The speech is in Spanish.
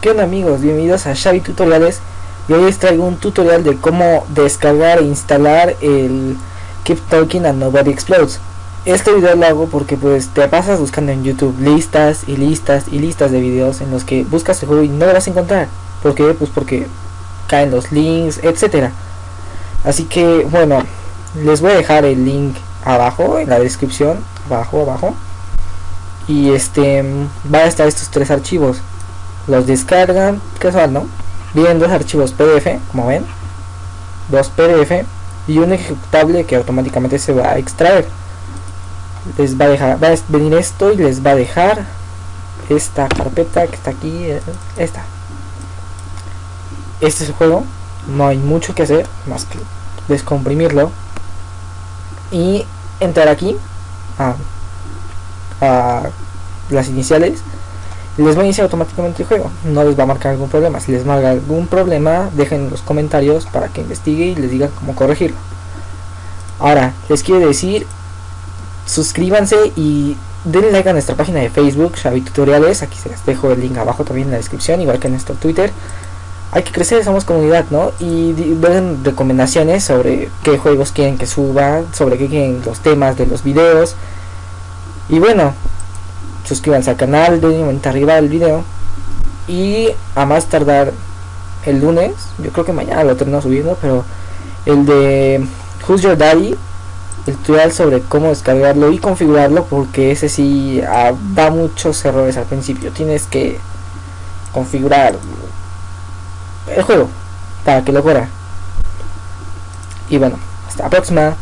¿Qué onda amigos? Bienvenidos a Xavi Tutoriales. Y hoy les traigo un tutorial de cómo descargar e instalar el Keep Talking and Nobody Explodes. Este video lo hago porque pues te pasas buscando en YouTube listas y listas y listas de videos en los que buscas el juego y no lo vas a encontrar. ¿Por qué? Pues porque caen los links, etcétera. Así que bueno, les voy a dejar el link abajo en la descripción, abajo, abajo. Y este va a estar estos tres archivos los descargan casual no vienen dos archivos pdf como ven dos pdf y un ejecutable que automáticamente se va a extraer. Les va a dejar va a venir esto y les va a dejar esta carpeta que está aquí eh, esta. Este es el juego no hay mucho que hacer más que descomprimirlo y entrar aquí a, a las iniciales les va a iniciar automáticamente el juego. No les va a marcar algún problema. Si les marca algún problema dejen en los comentarios para que investigue y les diga cómo corregirlo. Ahora les quiero decir suscríbanse y denle like a nuestra página de facebook Xavi Tutoriales. Aquí se les dejo el link abajo también en la descripción igual que en nuestro twitter. Hay que crecer, somos comunidad, ¿no? Y den recomendaciones sobre qué juegos quieren que suba, sobre qué quieren los temas de los videos. Y bueno, suscríbanse al canal, denle momento arriba del video. Y a más tardar el lunes, yo creo que mañana lo termino subiendo, pero el de Who's Your Daddy, el tutorial sobre cómo descargarlo y configurarlo, porque ese sí ah, da muchos errores al principio. Tienes que configurar el juego para que lo corra. Y bueno, hasta la próxima.